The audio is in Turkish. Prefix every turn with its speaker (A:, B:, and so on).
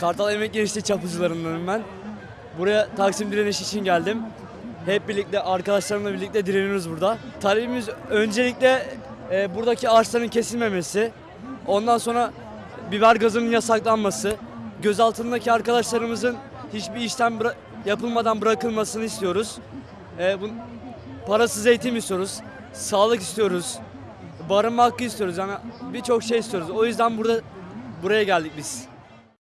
A: Kartal Emek Gençliği çapıcılarındanım ben. Buraya Taksim direniş için geldim. Hep birlikte arkadaşlarımla birlikte direniyoruz burada. Talebimiz öncelikle e, buradaki ağaçların kesilmemesi. Ondan sonra biber gazının yasaklanması. Gözaltındaki arkadaşlarımızın hiçbir işlem bıra- yapılmadan bırakılmasını istiyoruz. E, bu, parasız eğitim istiyoruz. Sağlık istiyoruz. Barınma hakkı istiyoruz. Yani birçok şey istiyoruz. O yüzden burada buraya geldik biz.